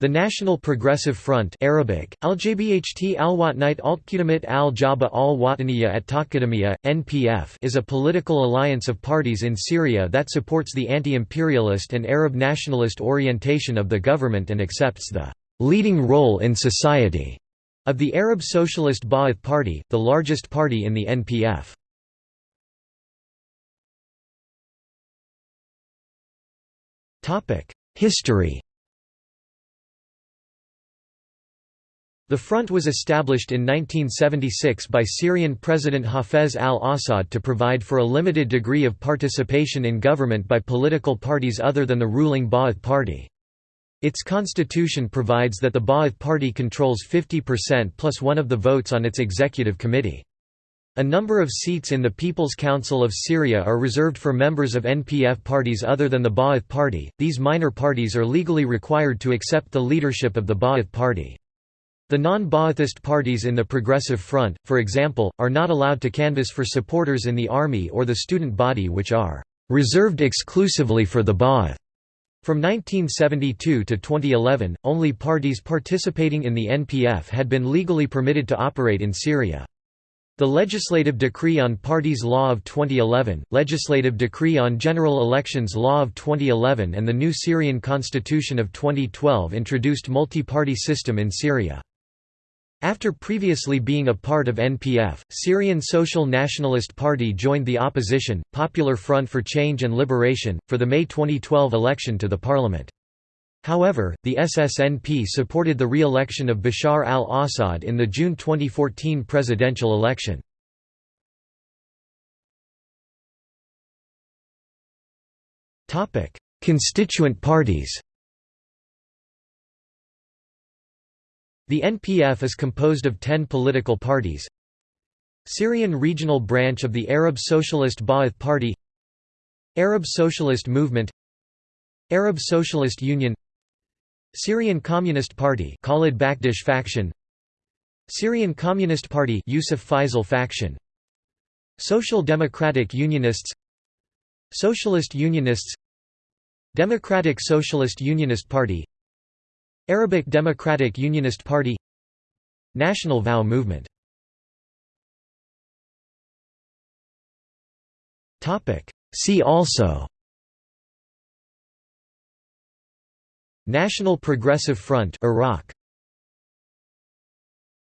The National Progressive Front Arabic, Al-Jabht al-Watnite al-Qudamit al-Jaba al-Wataniya at NPF is a political alliance of parties in Syria that supports the anti-imperialist and Arab nationalist orientation of the government and accepts the «leading role in society» of the Arab Socialist Ba'ath Party, the largest party in the NPF. History The front was established in 1976 by Syrian President Hafez al-Assad to provide for a limited degree of participation in government by political parties other than the ruling Ba'ath Party. Its constitution provides that the Ba'ath Party controls 50% plus one of the votes on its executive committee. A number of seats in the People's Council of Syria are reserved for members of NPF parties other than the Ba'ath Party. These minor parties are legally required to accept the leadership of the Ba'ath Party. The non-Ba'athist parties in the Progressive Front, for example, are not allowed to canvass for supporters in the army or the student body which are «reserved exclusively for the Ba'ath». From 1972 to 2011, only parties participating in the NPF had been legally permitted to operate in Syria. The Legislative Decree on Parties Law of 2011, Legislative Decree on General Elections Law of 2011 and the new Syrian Constitution of 2012 introduced multi-party system in Syria. After previously being a part of NPF, Syrian Social Nationalist Party joined the opposition, Popular Front for Change and Liberation, for the May 2012 election to the parliament. However, the SSNP supported the re-election of Bashar al-Assad in the June 2014 presidential election. Constituent parties The NPF is composed of ten political parties. Syrian regional branch of the Arab Socialist Ba'ath Party. Arab Socialist Movement. Arab Socialist Union. Syrian Communist Party Khalid Bakdash faction. Syrian Communist Party Yusuf Faisal faction. Social Democratic Unionists. Socialist Unionists. Democratic Socialist Unionist Party Arabic Democratic Unionist Party National Vow Movement. See also National Progressive Front Iraq